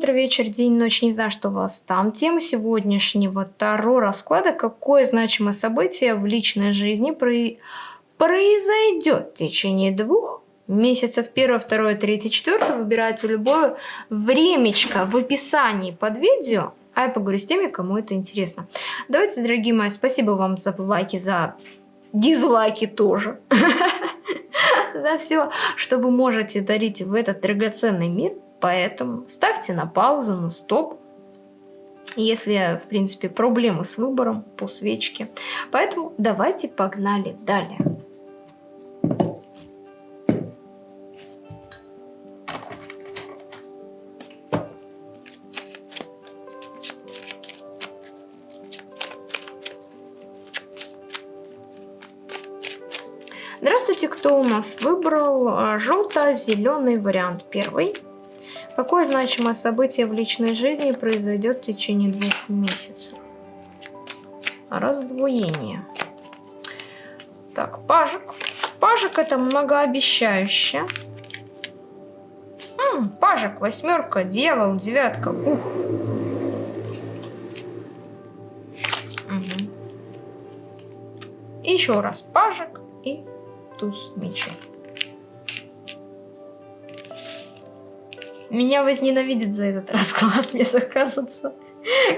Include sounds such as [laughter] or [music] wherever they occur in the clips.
утро, вечер, день, ночь, не знаю, что у вас там. Тема сегодняшнего Таро расклада. Какое значимое событие в личной жизни про... произойдет в течение двух месяцев. Первое, второе, третье, четвертое. Выбирайте любое времечко в описании под видео. А я поговорю с теми, кому это интересно. Давайте, дорогие мои, спасибо вам за лайки, за дизлайки тоже. [laughs] За все, что вы можете дарить в этот драгоценный мир. Поэтому ставьте на паузу, на стоп, если, в принципе, проблемы с выбором по свечке. Поэтому давайте погнали далее. Здравствуйте, кто у нас выбрал а, желто-зеленый вариант первый. Какое значимое событие в личной жизни произойдет в течение двух месяцев? Раздвоение. Так, пажик. Пажик это многообещающе. М пажик, восьмерка, дьявол, девятка. Ух. Угу. Еще раз пажик и туз мечей. Меня возненавидит за этот [laughs] расклад, мне кажется.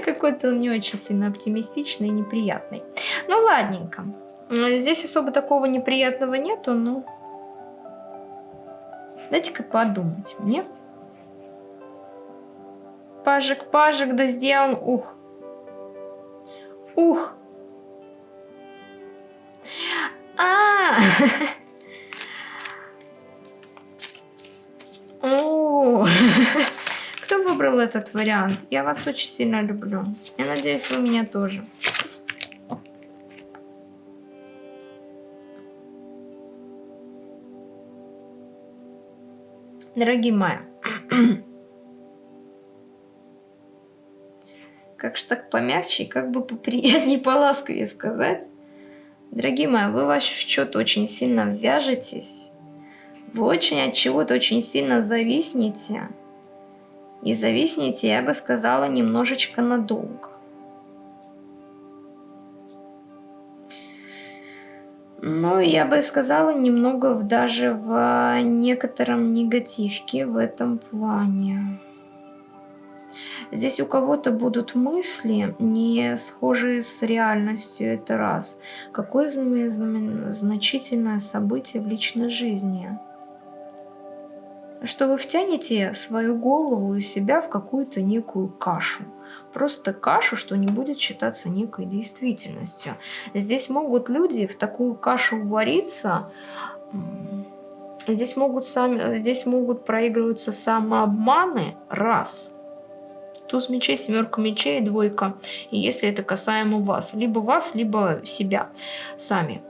Какой-то он не очень сильно оптимистичный и неприятный. Ну, ладненько. Здесь особо такого неприятного нету, но... Дайте-ка подумать мне. Пажик, пажик, да сделал... Ух. Ух. А, -а, [laughs] -а. [laughs] Кто выбрал этот вариант? Я вас очень сильно люблю. Я надеюсь, вы меня тоже. Дорогие мои, [clears throat] как же так помягче, как бы поприятнее, [laughs] поласковее сказать. Дорогие мои, вы в счет очень сильно вяжетесь вы очень от чего-то очень сильно зависнете. И зависнете, я бы сказала, немножечко надолго. Ну, я бы сказала, немного в, даже в некотором негативке в этом плане. Здесь у кого-то будут мысли, не схожие с реальностью, это раз. Какое значительное событие в личной жизни – что вы втянете свою голову и себя в какую-то некую кашу. Просто кашу, что не будет считаться некой действительностью. Здесь могут люди в такую кашу вариться, здесь могут, сами, здесь могут проигрываться самообманы, раз. Туз мечей, семерка мечей, двойка. И если это касаемо вас. Либо вас, либо себя сами.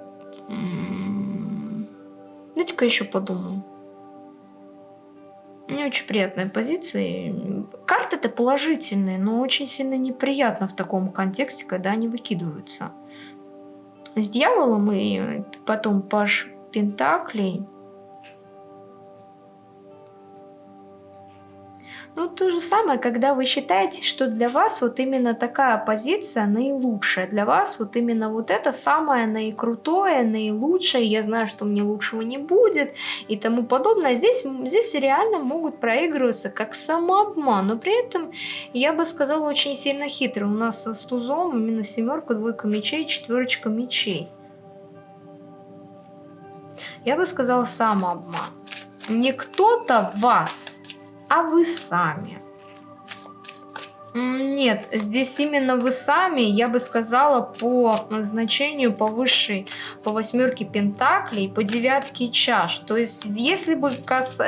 Дайте-ка еще подумаю. Не очень приятная позиция. Карты-то положительные, но очень сильно неприятно в таком контексте, когда они выкидываются. С дьяволом и потом паш Пентаклей Ну, то же самое, когда вы считаете, что для вас вот именно такая позиция наилучшая, для вас вот именно вот это самое наикрутое, наилучшее, я знаю, что мне лучшего не будет и тому подобное. Здесь, здесь реально могут проигрываться как самообман, но при этом, я бы сказала, очень сильно хитро. У нас с тузом именно семерка, двойка мечей, четверочка мечей. Я бы сказала самообман. Не кто-то вас а вы сами. Нет, здесь именно вы сами, я бы сказала, по значению, по высшей, по восьмерке пентаклей, по девятке чаш. То есть, если бы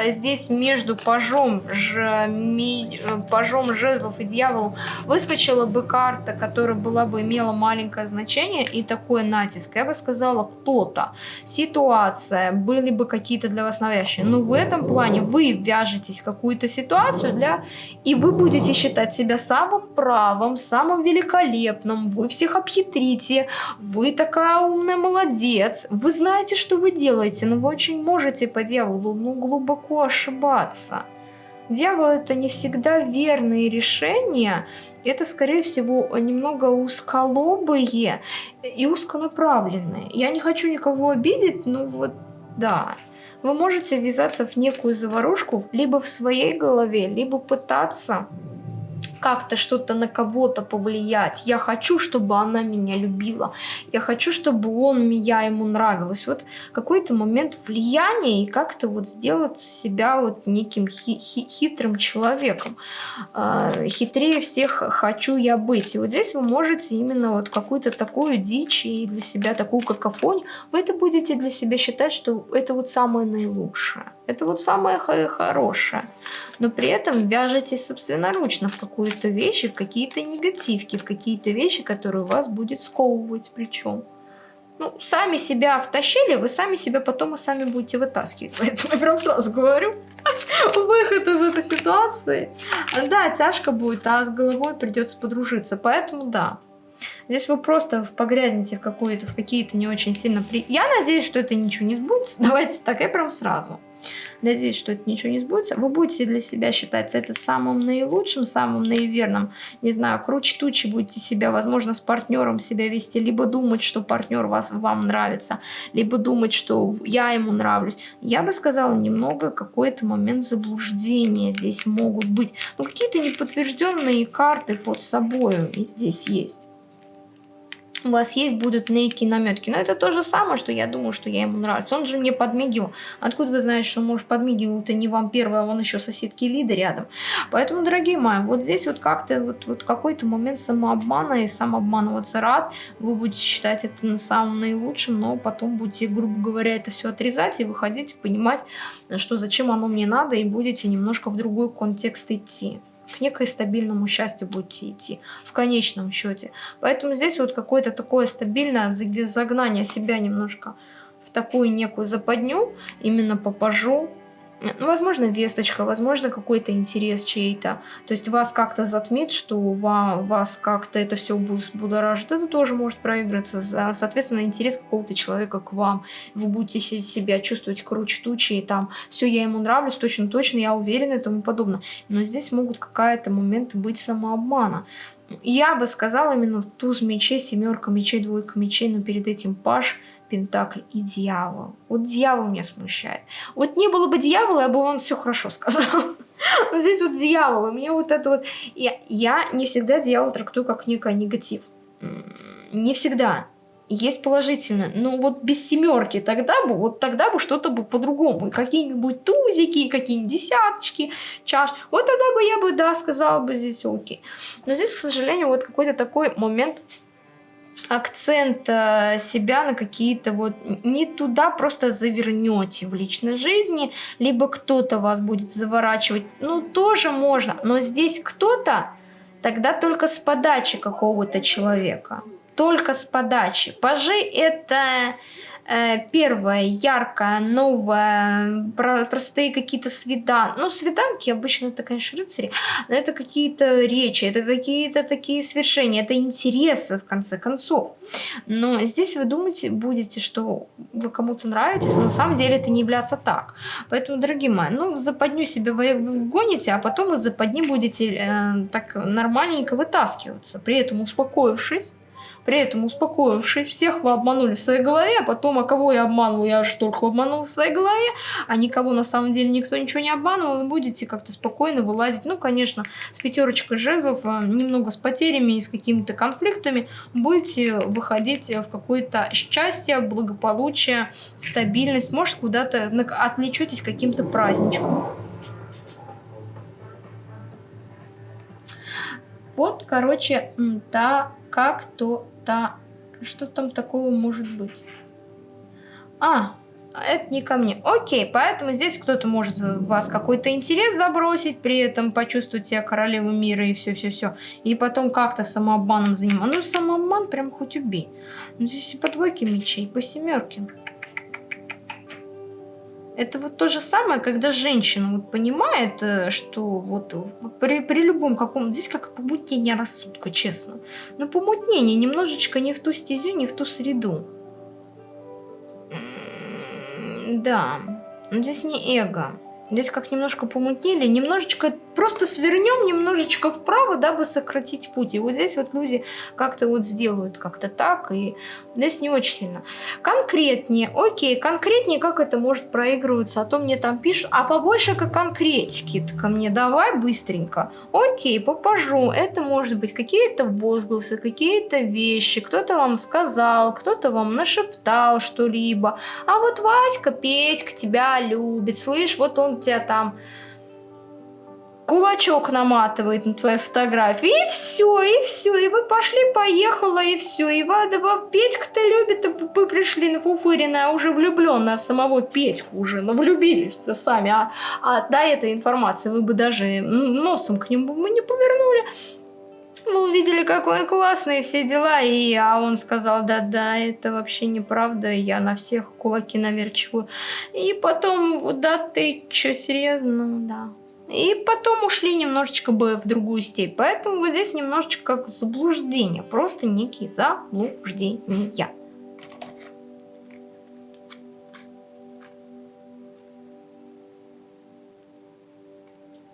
здесь между пажом, ж, ми, пажом жезлов и дьяволом выскочила бы карта, которая была бы имела маленькое значение и такой натиск, я бы сказала, кто-то, ситуация, были бы какие-то для вас навязчивые. Но в этом плане вы вяжетесь в какую-то ситуацию, для, и вы будете считать себя самым правым, самым великолепным, вы всех обхитрите, вы такая умная молодец, вы знаете, что вы делаете, но вы очень можете по дьяволу ну, глубоко ошибаться. Дьявол это не всегда верные решения, это, скорее всего, немного узколобые и узконаправленные. Я не хочу никого обидеть, но вот да. Вы можете ввязаться в некую заварушку либо в своей голове, либо пытаться как-то что-то на кого-то повлиять. Я хочу, чтобы она меня любила. Я хочу, чтобы он, я ему нравилась. Вот какой-то момент влияния и как-то вот сделать себя вот неким хи хи хитрым человеком. Э, хитрее всех хочу я быть. И вот здесь вы можете именно вот какую-то такую дичь и для себя такую какофонию, вы это будете для себя считать, что это вот самое наилучшее. Это вот самое хорошее. Но при этом вяжетесь собственноручно в какую-то вещь, в какие-то негативки, в какие-то вещи, которые вас будет сковывать причем. Ну, сами себя втащили, вы сами себя потом и сами будете вытаскивать. [laughs] Поэтому я прям сразу говорю, [laughs] выход из этой ситуации. Да, тяжко будет, а с головой придется подружиться. Поэтому да, Здесь вы просто погрязнете в, в какие-то не очень сильно... При... Я надеюсь, что это ничего не сбудется. [laughs] Давайте так, я прям сразу. Надеюсь, что это ничего не сбудется. Вы будете для себя считать это самым наилучшим, самым наиверным. Не знаю, круче тучи будете себя, возможно, с партнером себя вести. Либо думать, что партнер вас, вам нравится. Либо думать, что я ему нравлюсь. Я бы сказала, немного какой-то момент заблуждения здесь могут быть. Но какие-то неподтвержденные карты под собой здесь есть у вас есть будут некие наметки. Но это то же самое, что я думаю, что я ему нравлюсь. Он же мне подмигивал. Откуда вы знаете, что муж подмигивал? Это не вам первый, а он еще соседки Лиды рядом. Поэтому, дорогие мои, вот здесь вот как-то вот, вот какой-то момент самообмана и самообманываться рад. Вы будете считать это самым наилучшим, но потом будете, грубо говоря, это все отрезать и выходить, понимать, что зачем оно мне надо, и будете немножко в другой контекст идти к некой стабильному счастью будете идти в конечном счете. Поэтому здесь вот какое-то такое стабильное загнание себя немножко в такую некую западню, именно попажу, ну, возможно, весточка, возможно, какой-то интерес чей-то. То есть вас как-то затмит, что вас как-то это все будоражит. Это тоже может проиграться. Соответственно, интерес какого-то человека к вам. Вы будете себя чувствовать круче тучи, и там все, я ему нравлюсь, точно-точно, я уверена и тому подобное. Но здесь могут какая-то моменты быть самообмана. Я бы сказала именно туз мечей, семерка мечей, двойка мечей, но перед этим паш – Пентакль и дьявол. Вот дьявол меня смущает. Вот не было бы дьявола, я бы вам все хорошо сказал. [laughs] Но здесь вот дьявол, и мне вот это вот... Я, я не всегда дьявол трактую как некий негатив. Не всегда. Есть положительно. Но вот без семерки тогда бы, вот тогда бы что-то бы по-другому. Какие-нибудь тузики, какие-нибудь десяточки, чаш. Вот тогда бы я бы, да, сказала бы здесь окей. Но здесь, к сожалению, вот какой-то такой момент акцент э, себя на какие-то вот не туда просто завернете в личной жизни, либо кто-то вас будет заворачивать, ну тоже можно, но здесь кто-то тогда только с подачи какого-то человека, только с подачи. Пажи это первое, яркое, новое, простые какие-то свиданки. Ну, свиданки обычно это, конечно, рыцари, но это какие-то речи, это какие-то такие свершения, это интересы, в конце концов. Но здесь вы думаете, будете, что вы кому-то нравитесь, но на самом деле это не является так. Поэтому, дорогие мои, ну, в западню себе вы вгоните, а потом из западни будете э, так нормальненько вытаскиваться, при этом успокоившись, при этом успокоившись, всех вы обманули в своей голове, а потом, а кого я обманул, я аж только обманул в своей голове, а никого на самом деле никто ничего не обманывал, и будете как-то спокойно вылазить. Ну, конечно, с пятерочкой жезлов, а, немного с потерями и с какими-то конфликтами, будете выходить в какое-то счастье, благополучие, стабильность, может, куда-то отвлечетесь каким-то праздничком. Вот, короче, та как-то та... Что там такого может быть? А, это не ко мне. Окей, поэтому здесь кто-то может вас какой-то интерес забросить, при этом почувствовать себя королевой мира и все-все-все. И потом как-то самообманом заниматься. Ну, самообман прям хоть убей. Ну, здесь и по двойке мечей, по семерке. Это вот то же самое, когда женщина вот понимает, э, что вот при, при любом каком... Здесь как помутнение рассудка, честно. Но помутнение немножечко не в ту стезю, не в ту среду. Да, но здесь не эго. Здесь как немножко помутнели, немножечко просто свернем немножечко вправо, дабы сократить путь. И вот здесь вот люди как-то вот сделают как-то так, и здесь не очень сильно. Конкретнее, окей, конкретнее, как это может проигрываться, а то мне там пишут, а побольше как конкретики ко мне давай быстренько. Окей, попажу, это может быть какие-то возгласы, какие-то вещи, кто-то вам сказал, кто-то вам нашептал что-либо, а вот Васька, Петька тебя любит, слышь, вот он тебя там кулачок наматывает на твоей фотографии, и все, и все, и вы пошли, поехала, и все, и Вадова Петька-то любит, вы пришли на фуфыренная, уже влюбленная в самого Петьку уже, ну влюбились-то сами, а, а до этой информации вы бы даже носом к нему не повернули. Мы увидели, какой он классный, все дела, и а он сказал, да-да, это вообще неправда, я на всех кулаки наверчиваю. И потом, да ты чё, серьезно? Да. И потом ушли немножечко бы в другую степь. Поэтому вот здесь немножечко как заблуждение. Просто некие заблуждения.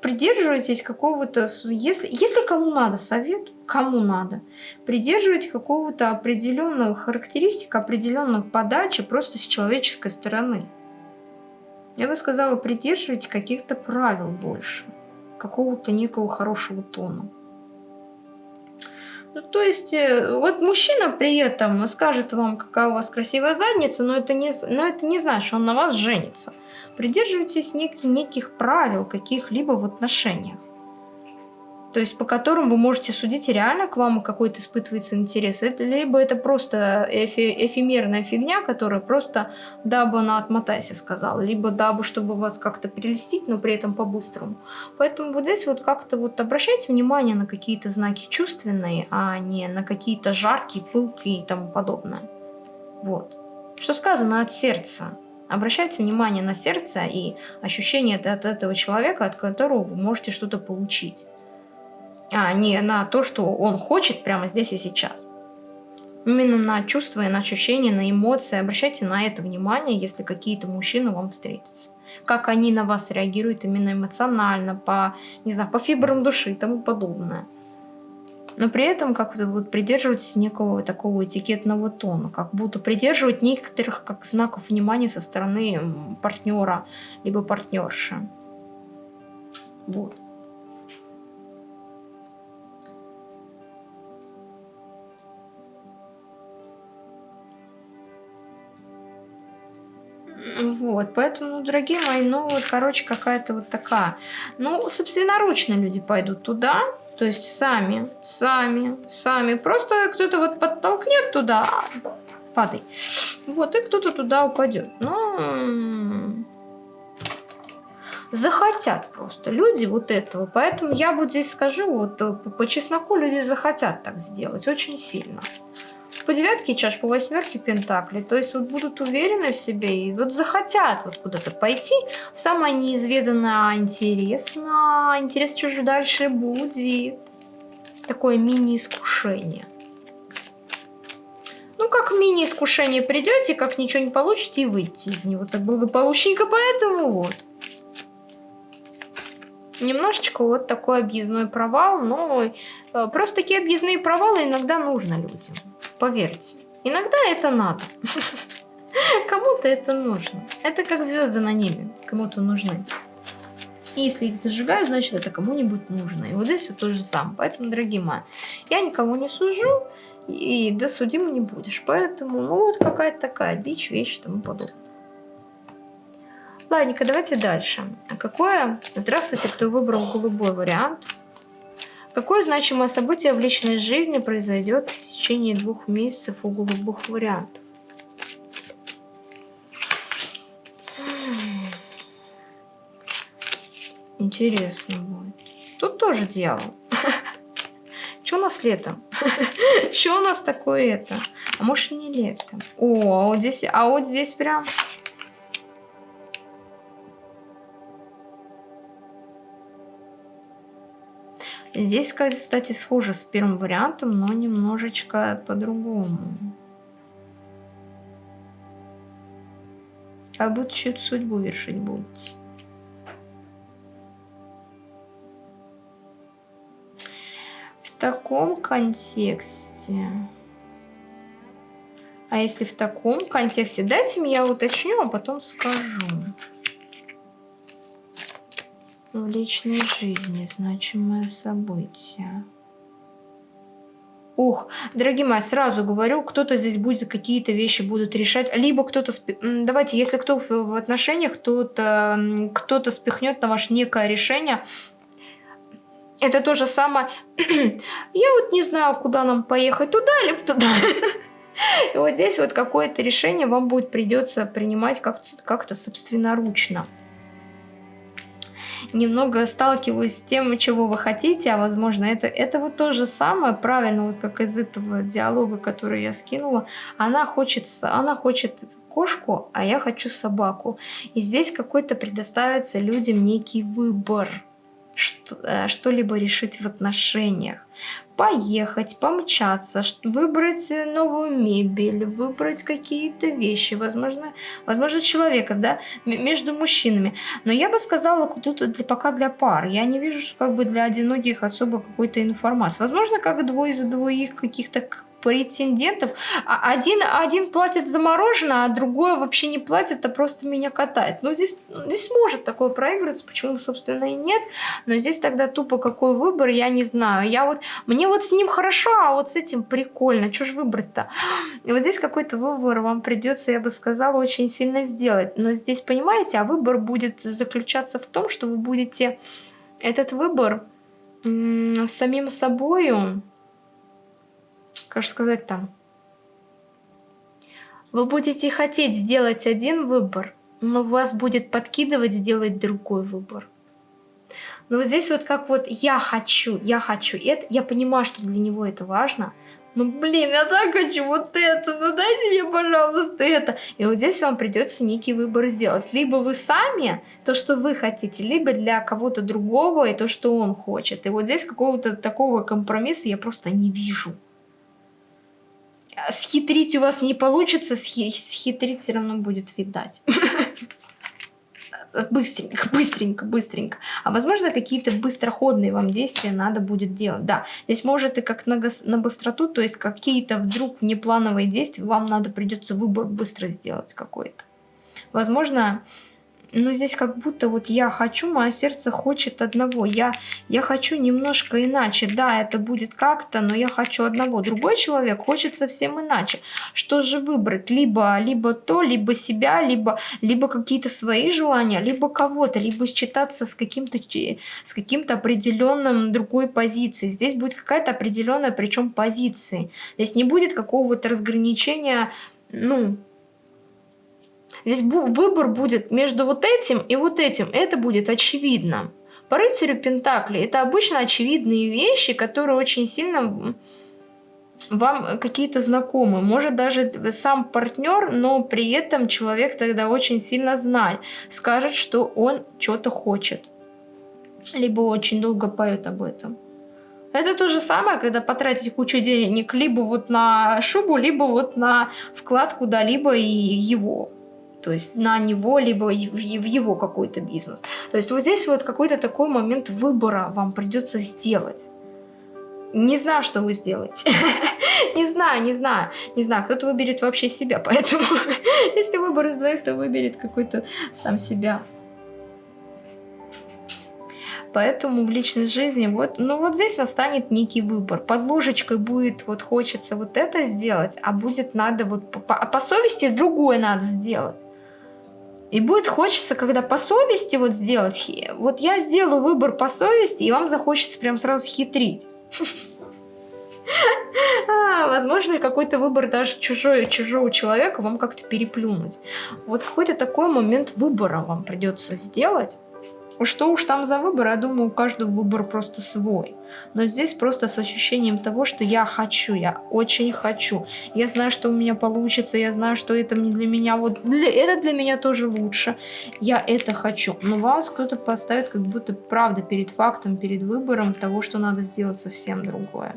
Придерживайтесь какого-то... Если, если кому надо совет, кому надо, придерживайтесь какого-то определенного характеристика, определенных подачи просто с человеческой стороны. Я бы сказала, придерживайте каких-то правил больше, какого-то некого хорошего тона. Ну, то есть, э, вот мужчина при этом скажет вам, какая у вас красивая задница, но это не, но это не значит, что он на вас женится. Придерживайтесь нек неких правил каких-либо в отношениях. То есть по которым вы можете судить, реально к вам какой-то испытывается интерес, это, либо это просто эфи эфемерная фигня, которая просто дабы на отмотайся сказала, либо дабы, чтобы вас как-то прелестить, но при этом по-быстрому. Поэтому вот здесь вот как-то вот обращайте внимание на какие-то знаки чувственные, а не на какие-то жаркие, пылкие и тому подобное. Вот. Что сказано от сердца. Обращайте внимание на сердце и ощущение от этого человека, от которого вы можете что-то получить а не на то, что он хочет прямо здесь и сейчас. Именно на чувства и на ощущения, на эмоции. Обращайте на это внимание, если какие-то мужчины вам встретятся. Как они на вас реагируют именно эмоционально, по, не знаю, по фибрам души и тому подобное. Но при этом как-то вот придерживайтесь некого такого этикетного тона, как будто придерживать некоторых как знаков внимания со стороны партнера, либо партнерши. Вот. Вот, поэтому, дорогие мои, ну вот, короче, какая-то вот такая. Ну, собственноручно люди пойдут туда, то есть сами, сами, сами. Просто кто-то вот подтолкнет туда, падай. Вот, и кто-то туда упадет. Ну, захотят просто люди вот этого. Поэтому я вот здесь скажу, вот по чесноку люди захотят так сделать очень сильно по девятке чаш, по восьмерке пентаклей. То есть вот будут уверены в себе и вот захотят вот куда-то пойти самое неизведанное, а интересно. Интересно, что же дальше будет. Такое мини-искушение. Ну, как мини-искушение придете, как ничего не получите и выйти из него так благополучненько, поэтому вот. Немножечко вот такой объездной провал, но э, просто такие объездные провалы иногда нужно людям. Поверьте, иногда это надо. [laughs] Кому-то это нужно. Это как звезды на небе, кому-то нужны. И если их зажигают, значит это кому-нибудь нужно. И вот здесь все то же самое. Поэтому, дорогие мои, я никого не сужу, и да судим не будешь. Поэтому, ну вот какая-то такая дичь, вещь и тому подобное. Ладненько, давайте дальше. Какое... Здравствуйте, кто выбрал голубой вариант. Какое значимое событие в личной жизни произойдет в течение двух месяцев у голубых вариантов? Интересно будет. Тут тоже дьявол. [laughs] Что у нас летом? [laughs] Что у нас такое это? А может не летом? О, а вот здесь, а вот здесь прям Здесь, кстати, схоже с первым вариантом, но немножечко по-другому. А будто чью-то судьбу вершить будете. В таком контексте... А если в таком контексте... Дайте мне я уточню, а потом скажу. В личной жизни значимое событие. Ух, дорогие мои, сразу говорю, кто-то здесь будет какие-то вещи будут решать, либо кто-то... Спи... Давайте, если кто в, отношениях, кто-то кто спихнет на ваше некое решение, это то же самое. [clears throat] Я вот не знаю, куда нам поехать, туда или туда. [laughs] И вот здесь вот какое-то решение вам будет придется принимать как-то как, -то, собственноручно. Немного сталкиваюсь с тем, чего вы хотите, а возможно это, это вот то же самое, правильно, вот как из этого диалога, который я скинула. Она хочет, она хочет кошку, а я хочу собаку. И здесь какой-то предоставится людям некий выбор Э, что-либо решить в отношениях. Поехать, помчаться, выбрать новую мебель, выбрать какие-то вещи, возможно, возможно человека, да, между мужчинами. Но я бы сказала, тут для, пока для пар. Я не вижу, как бы для одиноких особо какой-то информации. Возможно, как двое за двоих каких-то претендентов. А один, один платит за мороженое, а другой вообще не платит, а просто меня катает. Ну, здесь, здесь может такое проигрываться, почему, собственно, и нет. Но здесь тогда тупо какой выбор, я не знаю. Я вот, мне вот с ним хорошо, а вот с этим прикольно. Что ж выбрать-то? И вот здесь какой-то выбор вам придется, я бы сказала, очень сильно сделать. Но здесь, понимаете, а выбор будет заключаться в том, что вы будете этот выбор самим собою как сказать там, вы будете хотеть сделать один выбор, но вас будет подкидывать сделать другой выбор. Но вот здесь вот как вот я хочу, я хочу это, я понимаю, что для него это важно, ну блин, я так хочу вот это, ну дайте мне, пожалуйста, это. И вот здесь вам придется некий выбор сделать. Либо вы сами, то, что вы хотите, либо для кого-то другого и то, что он хочет. И вот здесь какого-то такого компромисса я просто не вижу схитрить у вас не получится, схитрить все равно будет видать. [laughs] Быстренько, быстренько, быстренько. А возможно, какие-то быстроходные вам действия надо будет делать. Да, здесь может и как на, на быстроту, то есть какие-то вдруг внеплановые действия вам надо придется выбор быстро сделать какой-то. Возможно, но здесь как будто вот я хочу, мое сердце хочет одного. Я, я хочу немножко иначе. Да, это будет как-то, но я хочу одного. Другой человек хочет совсем иначе. Что же выбрать? Либо, либо то, либо себя, либо, либо какие-то свои желания, либо кого-то, либо считаться с каким-то с каким-то определенным другой позицией. Здесь будет какая-то определенная, причем позиции. Здесь не будет какого-то разграничения, ну, Здесь выбор будет между вот этим и вот этим. Это будет очевидно. По рыцарю Пентакли это обычно очевидные вещи, которые очень сильно вам какие-то знакомы. Может даже сам партнер, но при этом человек тогда очень сильно знает. Скажет, что он что-то хочет. Либо очень долго поет об этом. Это то же самое, когда потратить кучу денег либо вот на шубу, либо вот на вклад куда-либо и его то есть на него, либо в его какой-то бизнес. То есть вот здесь вот какой-то такой момент выбора вам придется сделать. Не знаю, что вы сделаете. [laughs] не знаю, не знаю, не знаю. Кто-то выберет вообще себя, поэтому [laughs] если выбор из двоих, то выберет какой-то сам себя. Поэтому в личной жизни вот, ну вот здесь настанет некий выбор. Под ложечкой будет вот хочется вот это сделать, а будет надо вот по, по, по совести другое надо сделать. И будет хочется, когда по совести вот сделать, вот я сделаю выбор по совести, и вам захочется прям сразу хитрить. [laughs] А, возможно, какой-то выбор даже чужой, чужого человека вам как-то переплюнуть. Вот какой-то такой момент выбора вам придется сделать. Что уж там за выбор, я думаю, у каждого выбор просто свой. Но здесь просто с ощущением того, что я хочу, я очень хочу. Я знаю, что у меня получится, я знаю, что это для меня, вот для, это для меня тоже лучше. Я это хочу. Но вас кто-то поставит как будто правда перед фактом, перед выбором того, что надо сделать совсем другое.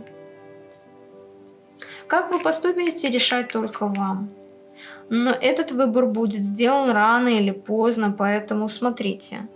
Как вы поступите, решать только вам. Но этот выбор будет сделан рано или поздно, поэтому смотрите.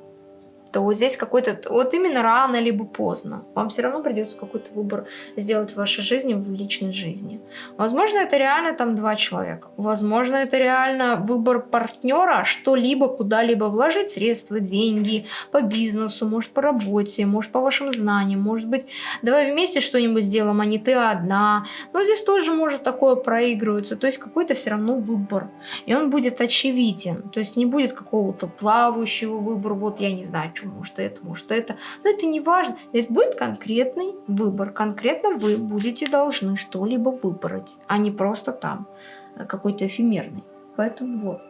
То здесь какой-то, вот именно рано либо поздно, вам все равно придется какой-то выбор сделать в вашей жизни, в личной жизни. Возможно, это реально там два человека. Возможно, это реально выбор партнера, что-либо куда-либо вложить средства, деньги, по бизнесу, может по работе, может по вашим знаниям, может быть, давай вместе что-нибудь сделаем, а не ты одна. Но здесь тоже может такое проигрываться, то есть какой-то все равно выбор. И он будет очевиден, то есть не будет какого-то плавающего выбора, вот я не знаю, что, может это, может это. Но это не важно. Здесь будет конкретный выбор. Конкретно вы будете должны что-либо выбрать, а не просто там э, какой-то эфемерный. Поэтому вот.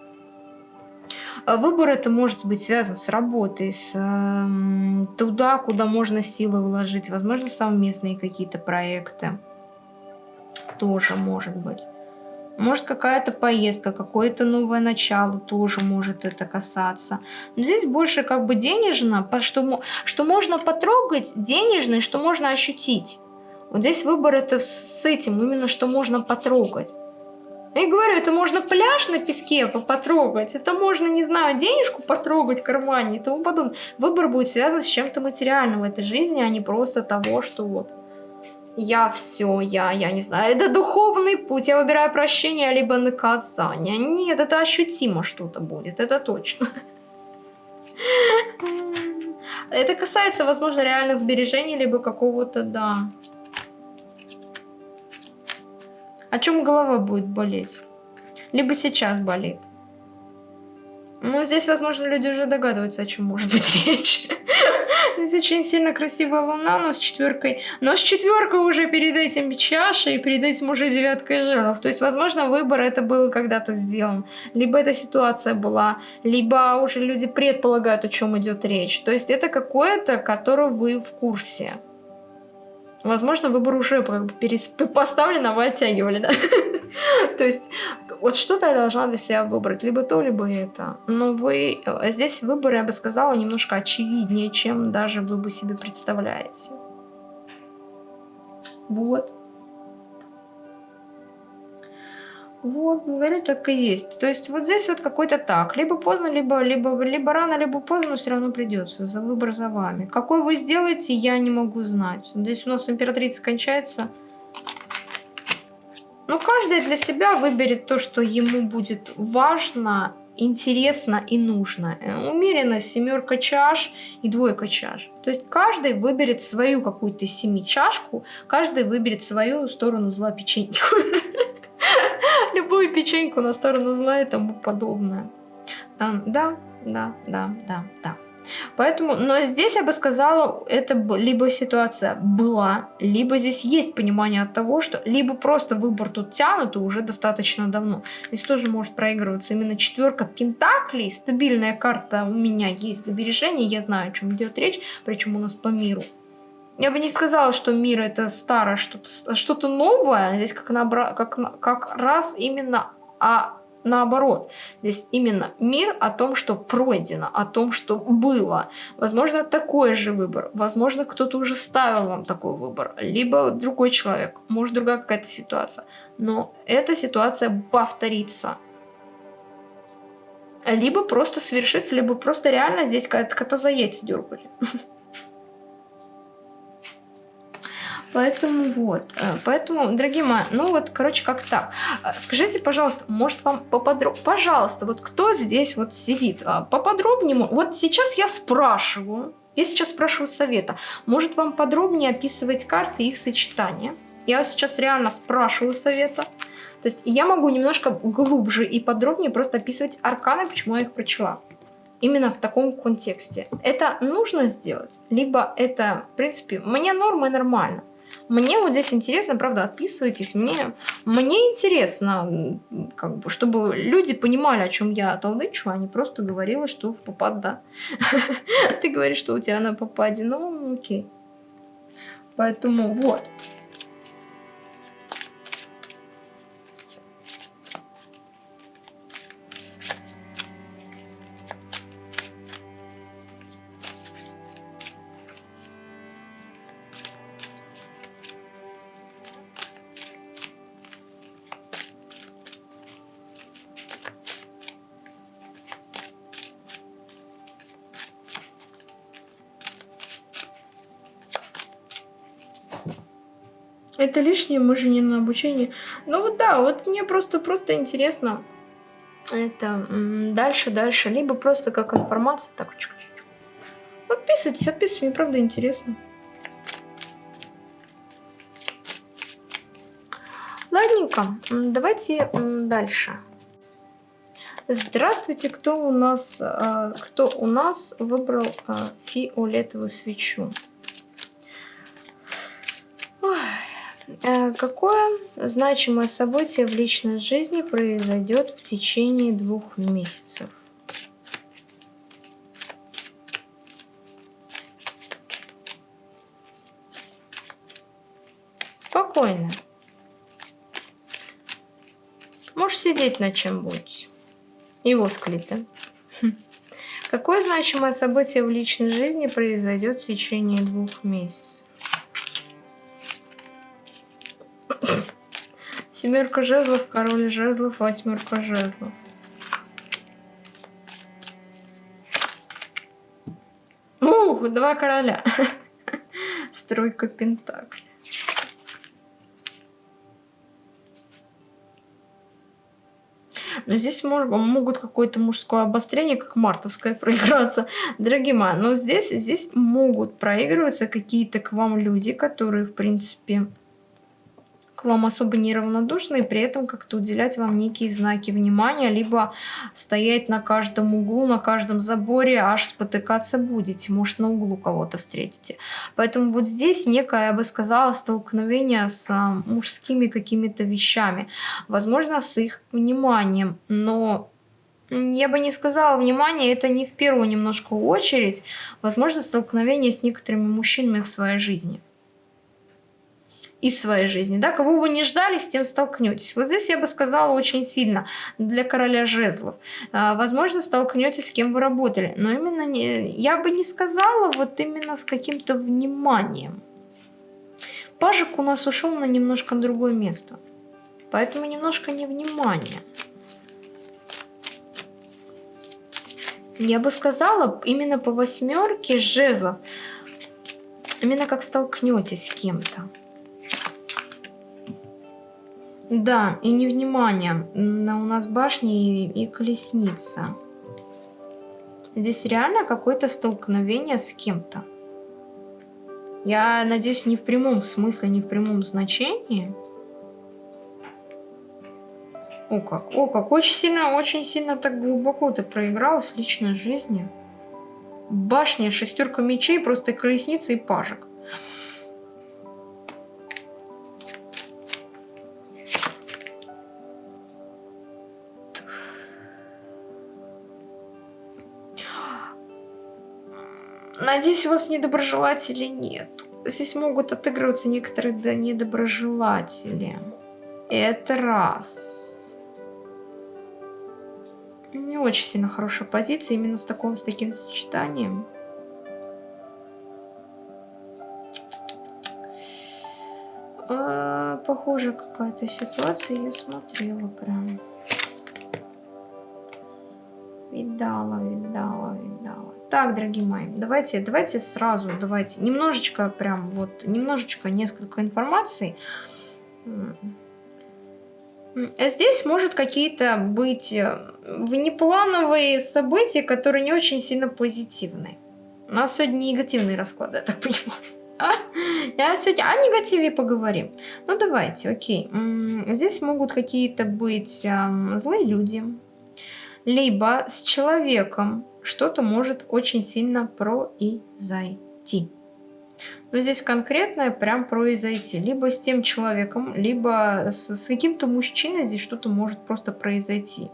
А выбор это может быть связан с работой, с э, туда, куда можно силы вложить, возможно, совместные какие-то проекты. Тоже может быть. Может какая-то поездка, какое-то новое начало тоже может это касаться. Но здесь больше как бы денежно, что, что можно потрогать, денежно, что можно ощутить. Вот здесь выбор это с этим, именно что можно потрогать. Я говорю, это можно пляж на песке потрогать, это можно, не знаю, денежку потрогать в кармане и тому подобное. Выбор будет связан с чем-то материальным в этой жизни, а не просто того, что вот я все, я, я не знаю, это духовный путь, я выбираю прощение, либо наказание. Нет, это ощутимо что-то будет, это точно. Это касается, возможно, реальных сбережений, либо какого-то, да. О чем голова будет болеть? Либо сейчас болит. Ну, здесь, возможно, люди уже догадываются, о чем может быть [laughs] речь. Здесь очень сильно красивая луна, но с четверкой. Но с четверкой уже перед этим чаша, и перед этим уже девяткой жезлов. То есть, возможно, выбор это был когда-то сделан. Либо эта ситуация была, либо уже люди предполагают, о чем идет речь. То есть, это какое-то, которое вы в курсе. Возможно, выбор уже как бы поставлен, а вы оттягивали, да? [laughs] То есть, вот что-то я должна для себя выбрать, либо то, либо это. Но вы, э, здесь выбор, я бы сказала, немножко очевиднее, чем даже вы бы себе представляете. Вот. Вот, говорю, так и есть. То есть вот здесь вот какой-то так. Либо поздно, либо, либо, либо рано, либо поздно, но все равно придется. За выбор за вами. Какой вы сделаете, я не могу знать. Здесь у нас императрица кончается. Но каждый для себя выберет то, что ему будет важно, интересно и нужно. Э, умеренность, семерка чаш и двойка чаш. То есть каждый выберет свою какую-то семи чашку, каждый выберет свою сторону зла печеньку. [laughs] Любую печеньку на сторону зла и тому подобное. Да, да, да, да, да. Поэтому, но здесь я бы сказала, это либо ситуация была, либо здесь есть понимание от того, что либо просто выбор тут тянут и уже достаточно давно. Здесь тоже может проигрываться именно четверка пентаклей, стабильная карта у меня есть сбережения, я знаю, о чем идет речь, причем у нас по миру. Я бы не сказала, что мир это старое, что-то что, -то, новое. Здесь как, набра, как, как раз именно о наоборот. Здесь именно мир о том, что пройдено, о том, что было. Возможно, такой же выбор. Возможно, кто-то уже ставил вам такой выбор. Либо другой человек. Может, другая какая-то ситуация. Но эта ситуация повторится. Либо просто свершится, либо просто реально здесь какая-то кота дергали. [laughs] Поэтому вот. Э, поэтому, дорогие мои, ну вот, короче, как так. Э, скажите, пожалуйста, может вам поподробнее... Пожалуйста, вот кто здесь вот сидит? А, поподробнее. Вот сейчас я спрашиваю. Я сейчас спрашиваю совета. Может вам подробнее описывать карты и их сочетания? Я сейчас реально спрашиваю совета. То есть я могу немножко глубже и подробнее просто описывать арканы, почему я их прочла. Именно в таком контексте. Это нужно сделать, либо это, в принципе, мне норма нормально. Мне вот здесь интересно, правда, отписывайтесь. Мне, мне интересно, как бы, чтобы люди понимали, о чем я толдычу, а не просто говорила, что в попад, да. [laughs] Ты говоришь, что у тебя на попаде, ну, окей. Поэтому вот. Это лишнее, мы же не на обучение. Ну вот да, вот мне просто-просто интересно. Это дальше, дальше. Либо просто как информация. Так, чуть -чуть. Подписывайтесь, отписывайтесь, мне правда интересно. Ладненько, давайте дальше. Здравствуйте, кто у нас, а, кто у нас выбрал а, фиолетовую свечу? Какое значимое событие в личной жизни произойдет в течение двух месяцев? Спокойно. Можешь сидеть на чем будете. Его склиты. Хм. Какое значимое событие в личной жизни произойдет в течение двух месяцев? Семерка жезлов, король жезлов, восьмерка жезлов. Ух, два короля. [laughs] Стройка пентаклей. Но здесь мож, могут какое-то мужское обострение, как мартовское, [laughs] проиграться. Дорогие мои, но здесь, здесь могут проигрываться какие-то к вам люди, которые, в принципе, к вам особо неравнодушны, и при этом как-то уделять вам некие знаки внимания, либо стоять на каждом углу, на каждом заборе, аж спотыкаться будете, может на углу кого-то встретите. Поэтому вот здесь некое, я бы сказала, столкновение с а, мужскими какими-то вещами, возможно, с их вниманием, но я бы не сказала внимание, это не в первую немножко очередь, возможно, столкновение с некоторыми мужчинами в своей жизни из своей жизни. Да? Кого вы не ждали, с тем столкнетесь. Вот здесь я бы сказала очень сильно для короля жезлов. А, возможно, столкнетесь с кем вы работали. Но именно не, я бы не сказала вот именно с каким-то вниманием. Пажик у нас ушел на немножко другое место. Поэтому немножко невнимание. Я бы сказала, именно по восьмерке жезлов, именно как столкнетесь с кем-то. Да, и невнимание. У нас башни и, и колесница. Здесь реально какое-то столкновение с кем-то. Я надеюсь, не в прямом смысле, не в прямом значении. О как, о как, очень сильно, очень сильно так глубоко ты проиграл с личной жизнью. Башня, шестерка мечей, просто колесница и пажик. Надеюсь, у вас недоброжелатели нет. Здесь могут отыгрываться некоторые недоброжелатели. Это раз. Не очень сильно хорошая позиция именно с таким, с таким сочетанием. А, похоже, какая-то ситуация. Я смотрела прям. Видала, видала, видала. Так, дорогие мои, давайте, давайте сразу, давайте немножечко, прям вот, немножечко, несколько информации. Здесь может какие-то быть э, внеплановые события, которые не очень сильно позитивны. У нас сегодня негативные расклады, я так понимаю. А? Я сегодня о негативе поговорим. Ну давайте, окей. Здесь могут какие-то быть злые люди, либо с человеком, что-то может очень сильно произойти. Но здесь конкретное прям произойти. Либо с тем человеком, либо с, с каким-то мужчиной здесь что-то может просто произойти.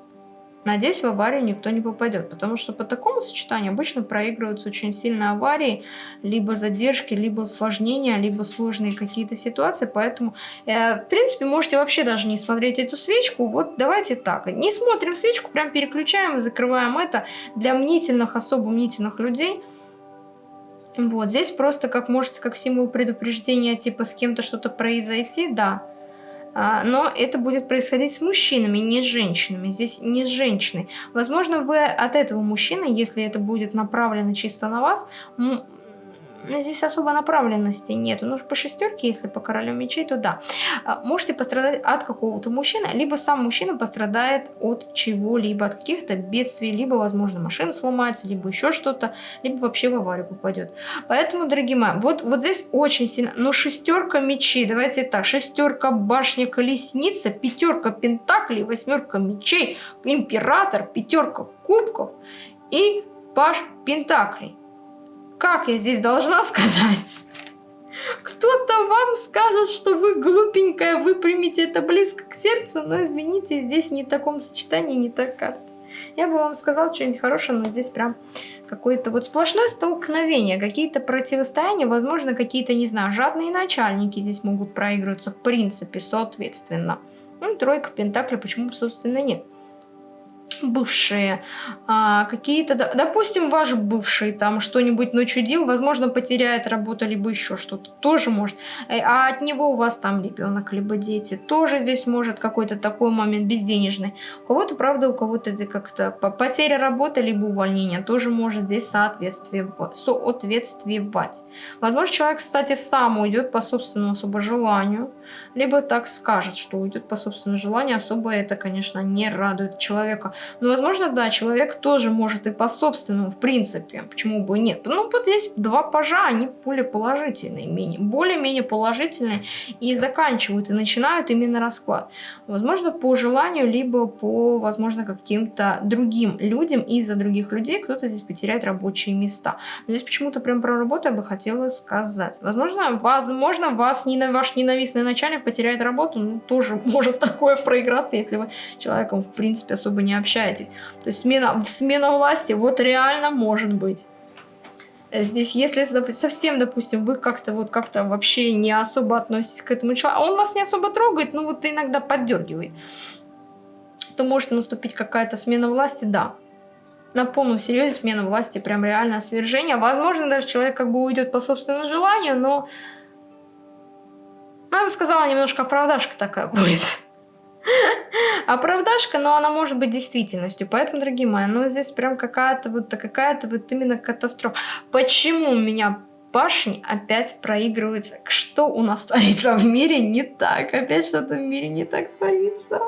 Надеюсь, в аварию никто не попадет, потому что по такому сочетанию обычно проигрываются очень сильно аварии, либо задержки, либо осложнения, либо сложные какие-то ситуации, поэтому, э, в принципе, можете вообще даже не смотреть эту свечку, вот давайте так, не смотрим свечку, прям переключаем и закрываем это для мнительных, особо мнительных людей, вот, здесь просто как может, как символ предупреждения, типа с кем-то что-то произойти, да, но это будет происходить с мужчинами, не с женщинами. Здесь не с женщиной. Возможно, вы от этого мужчины, если это будет направлено чисто на вас, здесь особо направленности нет. Ну, по шестерке, если по королю мечей, то да. А, можете пострадать от какого-то мужчины, либо сам мужчина пострадает от чего-либо, от каких-то бедствий, либо, возможно, машина сломается, либо еще что-то, либо вообще в аварию попадет. Поэтому, дорогие мои, вот, вот здесь очень сильно... Ну, шестерка мечей, давайте так, шестерка башня колесница, пятерка пентаклей, восьмерка мечей, император, пятерка кубков и паш пентаклей. Как я здесь должна сказать? Кто-то вам скажет, что вы глупенькая, вы примете это близко к сердцу, но извините, здесь не в таком сочетании, не так карта. Я бы вам сказала что-нибудь хорошее, но здесь прям какое-то вот сплошное столкновение, какие-то противостояния, возможно, какие-то, не знаю, жадные начальники здесь могут проигрываться в принципе, соответственно. Ну, тройка пентакля почему, собственно, нет бывшие, а, какие-то, допустим, ваш бывший там что-нибудь начудил, возможно, потеряет работу, либо еще что-то, тоже может. Э, а от него у вас там ребенок, либо дети, тоже здесь может какой-то такой момент безденежный. У кого-то, правда, у кого-то это как-то потеря работы, либо увольнение, тоже может здесь соответствовать. соответствовать. Возможно, человек, кстати, сам уйдет по собственному особо желанию, либо так скажет, что уйдет по собственному желанию, особо это, конечно, не радует человека. Но, возможно, да, человек тоже может и по собственному, в принципе, почему бы нет. Ну, вот здесь два пажа, они более положительные, более-менее положительные, и заканчивают, и начинают именно расклад. Возможно, по желанию, либо по, возможно, каким-то другим людям, из-за других людей кто-то здесь потеряет рабочие места. Но здесь почему-то прям про работу я бы хотела сказать. Возможно, возможно, вас, ваш ненавистный начальник потеряет работу, ну, тоже [laughs] может такое проиграться, если вы человеком, в принципе, особо не общаетесь общаетесь. То есть смена, смена власти вот реально может быть. Здесь, если совсем, допустим, вы как-то вот как-то вообще не особо относитесь к этому человеку, а он вас не особо трогает, но вот иногда поддергивает, то может наступить какая-то смена власти, да. На полном серьезе смена власти, прям реальное свержение. Возможно, даже человек как бы уйдет по собственному желанию, но... Ну, я бы сказала, немножко оправдашка такая будет. [laughs] Оправдашка, но она может быть действительностью. Поэтому, дорогие мои, ну здесь прям какая-то вот какая-то вот именно катастрофа. Почему у меня башни опять проигрывается? Что у нас [laughs] творится в мире не так? Опять что-то в мире не так творится.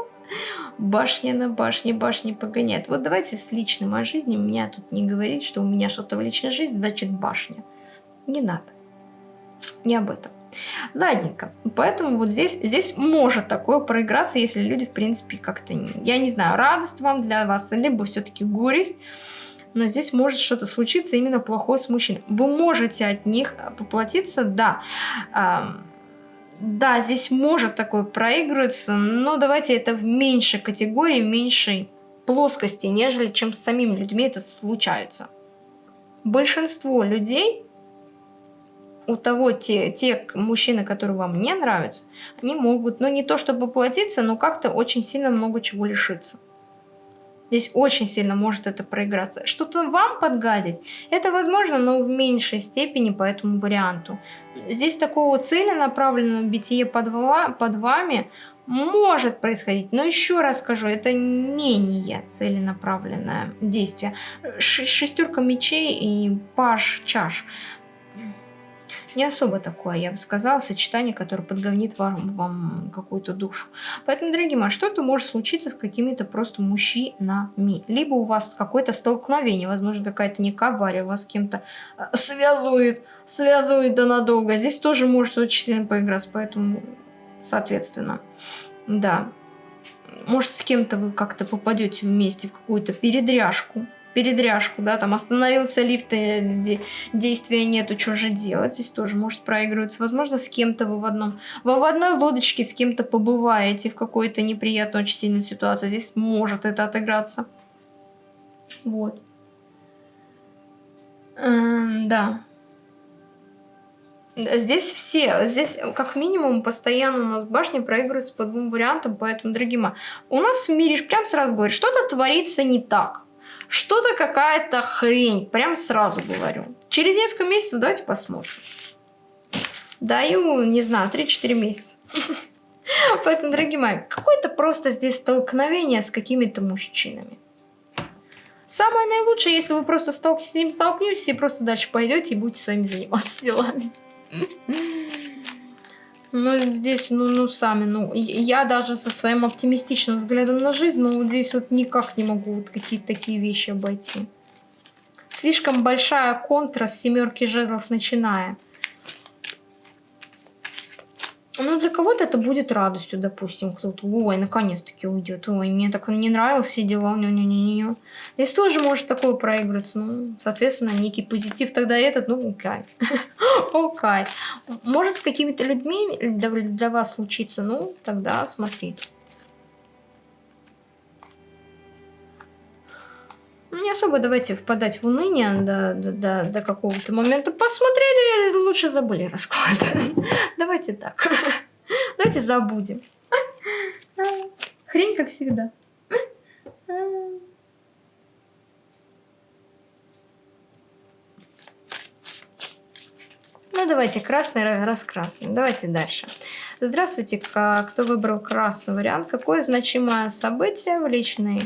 Башня на башне, башни погоняет. Вот давайте с личной моей жизнью меня тут не говорить, что у меня что-то в личной жизни, значит башня. Не надо. Не об этом. Ладненько. Поэтому вот здесь, здесь может такое проиграться, если люди, в принципе, как-то, я не знаю, радость вам для вас, либо все-таки горесть. Но здесь может что-то случиться именно плохое с мужчиной. Вы можете от них поплатиться, да. Да, здесь может такое проигрываться, но давайте это в меньшей категории, в меньшей плоскости, нежели чем с самими людьми это случается. Большинство людей у того, те, те мужчины, которые вам не нравятся, они могут, ну не то чтобы платиться, но как-то очень сильно много чего лишиться. Здесь очень сильно может это проиграться. Что-то вам подгадить, это возможно, но в меньшей степени по этому варианту. Здесь такого целенаправленного бития под, под вами может происходить, но еще раз скажу, это менее целенаправленное действие. Шестерка мечей и паш чаш не особо такое, я бы сказала, сочетание, которое подговнит вам, вам какую-то душу. Поэтому, дорогие мои, что-то может случиться с какими-то просто мужчинами. Либо у вас какое-то столкновение, возможно, какая-то некая авария вас с кем-то э, связывает, связывает да надолго. Здесь тоже может очень сильно поиграться, поэтому, соответственно, да. Может, с кем-то вы как-то попадете вместе в какую-то передряжку, передряжку, да, там остановился лифт, и действия нету, что же делать, здесь тоже может проигрываться. Возможно, с кем-то вы в одном, вы в одной лодочке с кем-то побываете в какой-то неприятной, очень сильной ситуации, здесь может это отыграться. Вот. Эм, да. Здесь все, здесь как минимум постоянно у нас башни проигрываются по двум вариантам, поэтому, дорогие мои, у нас в мире, прям сразу говорю, что-то творится не так. Что-то какая-то хрень, прям сразу говорю. Через несколько месяцев давайте посмотрим. Даю, не знаю, 3-4 месяца. [laughs] Поэтому, дорогие мои, какое-то просто здесь столкновение с какими-то мужчинами. Самое наилучшее, если вы просто столк... с ним столкнетесь и просто дальше пойдете и будете своими заниматься делами. Ну, здесь, ну, ну, сами, ну, я даже со своим оптимистичным взглядом на жизнь, ну, вот здесь вот никак не могу вот какие-то такие вещи обойти. Слишком большая контра с семерки жезлов начиная. Ну, для кого-то это будет радостью, допустим, кто-то, ой, наконец-таки уйдет, ой, мне так он не нравился, дела, не не не не Здесь тоже может такое проигрываться, ну, соответственно, некий позитив тогда этот, ну, кайф. [laughs] Окей. Может с какими-то людьми для, для вас случиться, ну, тогда смотрите. Не особо давайте впадать в уныние до, до, до, до какого-то момента. Посмотрели, лучше забыли расклад. [laughs] Давайте так. Давайте забудем. Хрень, как всегда. Ну, давайте красный раз красный. Давайте дальше. Здравствуйте, кто выбрал красный вариант. Какое значимое событие в личной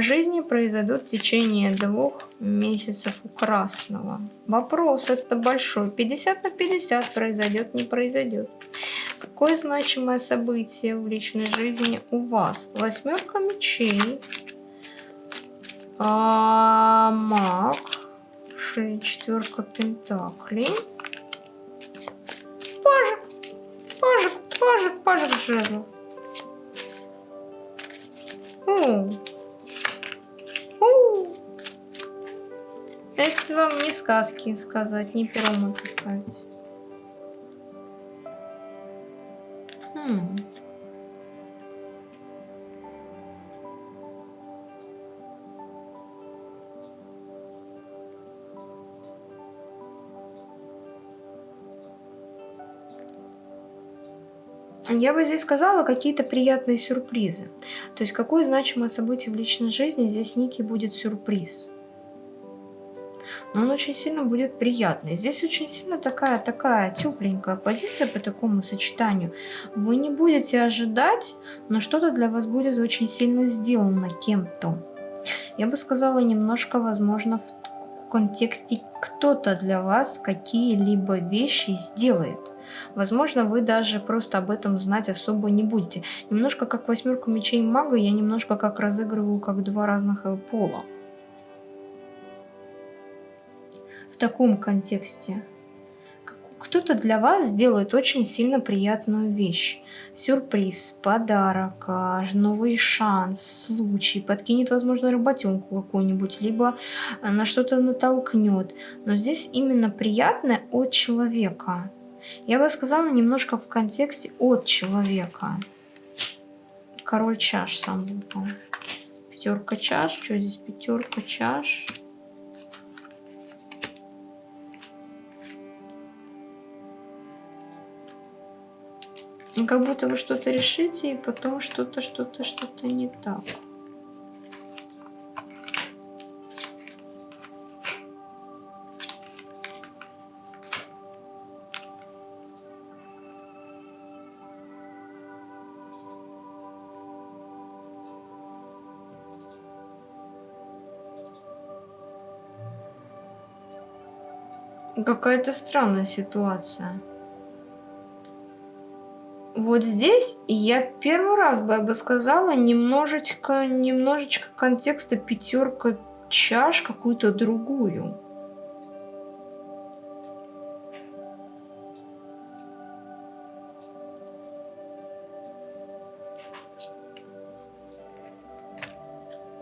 жизни произойдут в течение двух месяцев у красного? Вопрос это большой. 50 на 50 произойдет, не произойдет. Какое значимое событие в личной жизни у вас? Восьмерка мечей. А, маг. Четверка пентаклей. Пажик. Пажик, пажик, пажик жезлов. Это вам не сказки сказать, не пером описать. Хм. Я бы здесь сказала какие-то приятные сюрпризы. То есть какое значимое событие в личной жизни здесь некий будет сюрприз но он очень сильно будет приятный. Здесь очень сильно такая, такая тепленькая позиция по такому сочетанию. Вы не будете ожидать, но что-то для вас будет очень сильно сделано кем-то. Я бы сказала немножко, возможно, в контексте кто-то для вас какие-либо вещи сделает. Возможно, вы даже просто об этом знать особо не будете. Немножко как восьмерку мечей мага, я немножко как разыгрываю как два разных э, пола. в таком контексте. Кто-то для вас сделает очень сильно приятную вещь. Сюрприз, подарок, а, новый шанс, случай, подкинет, возможно, работенку какую-нибудь, либо а, на что-то натолкнет. Но здесь именно приятное от человека. Я бы сказала немножко в контексте от человека. Король чаш сам выпал. Пятерка чаш. Что здесь пятерка чаш? Как будто вы что-то решите, и потом что-то, что-то, что-то не так. Какая-то странная ситуация вот здесь я первый раз бы, я бы сказала, немножечко, немножечко контекста пятерка чаш какую-то другую.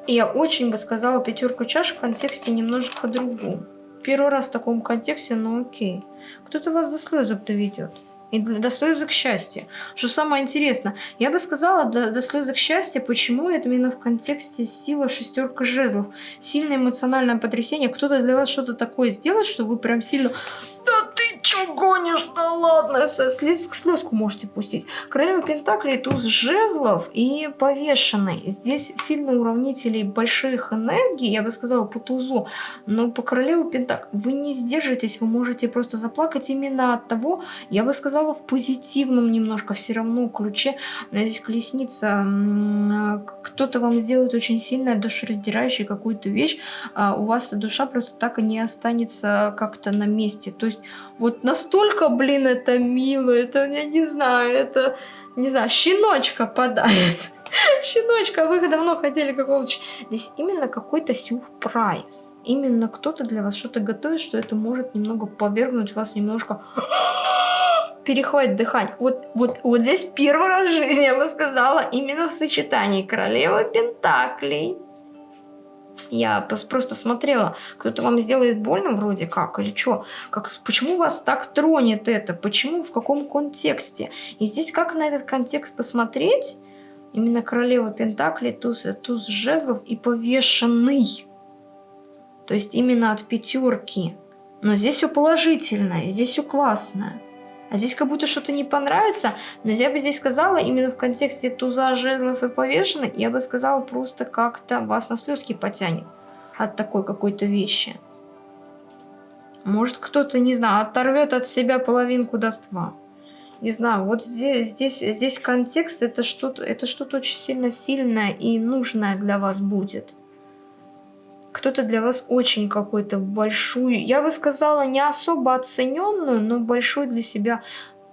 Я очень бы сказала пятерку чаш в контексте немножко другую. Первый раз в таком контексте, ну окей. Кто-то вас до слезок доведет. И до слезок счастья. Что самое интересное, я бы сказала до, до слезок счастья, почему это именно в контексте сила шестерка жезлов. Сильное эмоциональное потрясение. Кто-то для вас что-то такое сделает, что вы прям сильно... Чё гонишь? Да ладно, слез, слезку можете пустить. Королева Пентаклей, туз жезлов и повешенный. Здесь сильно уравнителей больших энергий, я бы сказала, по тузу. Но по королеву Пентаклей вы не сдержитесь, вы можете просто заплакать именно от того, я бы сказала, в позитивном немножко все равно ключе. Здесь колесница, кто-то вам сделает очень сильное душераздирающее какую-то вещь, а у вас душа просто так и не останется как-то на месте. То есть вот настолько, блин, это мило, это, я не знаю, это, не знаю, щеночка подарит. [laughs] Щеночка, вы давно хотели какого-то... Здесь именно какой-то сюрприз. Именно кто-то для вас что-то готовит, что это может немного повергнуть вас немножко [gasps] перехватить дыхание. Вот, вот, вот здесь первый раз в жизни, я бы сказала, именно в сочетании королева Пентаклей я просто смотрела, кто-то вам сделает больно вроде как, или что? Как, почему вас так тронет это? Почему, в каком контексте? И здесь как на этот контекст посмотреть? Именно королева Пентаклей, туз, туз жезлов и повешенный. То есть именно от пятерки. Но здесь все положительное, здесь все классное. А здесь как будто что-то не понравится, но я бы здесь сказала, именно в контексте туза, жезлов и повешенных, я бы сказала, просто как-то вас на слезки потянет от такой какой-то вещи. Может кто-то, не знаю, оторвет от себя половинку доства. Не знаю, вот здесь, здесь, здесь контекст, это что-то это что очень сильно сильное и нужное для вас будет кто-то для вас очень какой-то большую, я бы сказала, не особо оцененную, но большой для себя,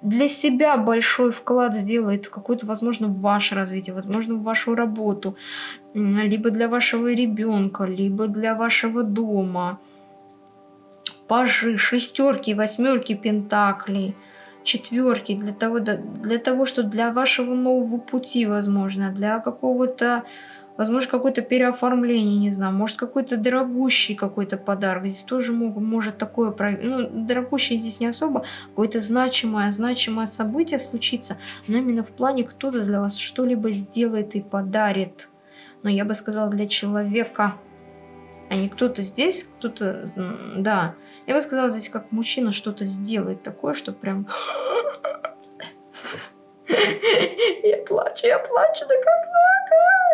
для себя большой вклад сделает какой-то, возможно, в ваше развитие, возможно, в вашу работу, либо для вашего ребенка, либо для вашего дома. Пажи, шестерки, восьмерки пентаклей, четверки, для того, для того, что для вашего нового пути, возможно, для какого-то Возможно, какое-то переоформление, не знаю, может какой-то дорогущий какой-то подарок. Здесь тоже мог, может такое, ну, дорогущий здесь не особо, какое-то значимое, значимое событие случится, но именно в плане кто-то для вас что-либо сделает и подарит. Но я бы сказала для человека, а не кто-то здесь, кто-то, да. Я бы сказала здесь как мужчина что-то сделает такое, что прям... Я плачу, я плачу, да когда?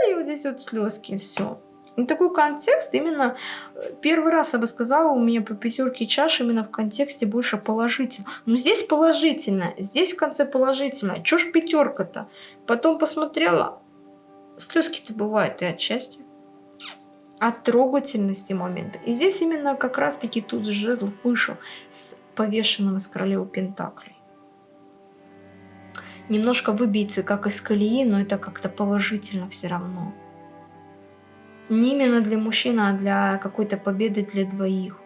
и вот здесь вот слезки, все. И такой контекст именно, э, первый раз я бы сказала, у меня по пятерке чаш именно в контексте больше положительно. Но здесь положительно, здесь в конце положительно. Чё ж пятерка-то? Потом посмотрела, слезки-то бывают и отчасти. От трогательности момента. И здесь именно как раз-таки тут жезлов вышел с повешенным из королевы Пентаклей немножко выбиться как из колеи, но это как-то положительно все равно. Не именно для мужчин, а для какой-то победы для двоих.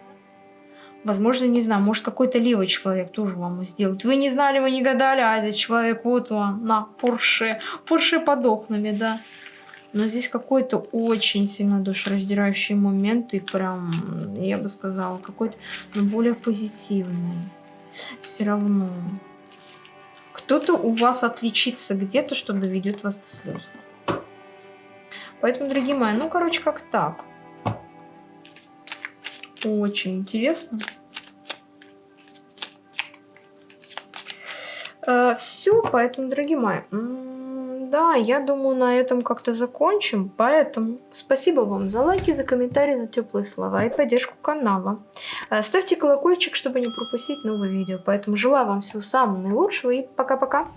Возможно, не знаю, может какой-то левый человек тоже вам сделает. Вы не знали, вы не гадали, а этот человек, вот он, на, Порше, Порше под окнами, да. Но здесь какой-то очень сильно душераздирающий момент, и прям, я бы сказала, какой-то ну, более позитивный. Все равно. Кто-то у вас отличится где-то, что доведет вас до слез. Поэтому, дорогие мои, ну, короче, как так. Очень интересно. Э, все, поэтому, дорогие мои, да, я думаю, на этом как-то закончим. Поэтому спасибо вам за лайки, за комментарии, за теплые слова и поддержку канала. Э, ставьте колокольчик, чтобы не пропустить новые видео. Поэтому желаю вам всего самого наилучшего и пока-пока.